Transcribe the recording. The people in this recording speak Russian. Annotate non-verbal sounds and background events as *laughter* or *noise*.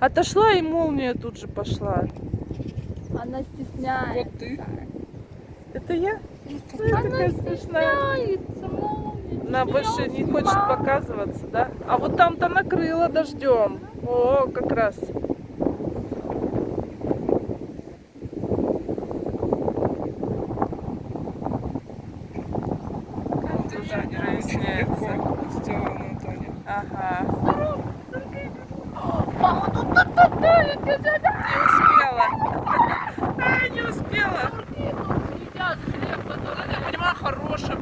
Отошла и молния тут же пошла. Она стесняется. Вот ты. Это я? Она такая смешная. Она больше не хочет показываться, да? А вот там-то накрыло дождем. О, как раз. Ага. Мама, тут, тут, тут, Не успела. *laughs* А, не успела. Едят хлеб, который... Понимаю, хорошая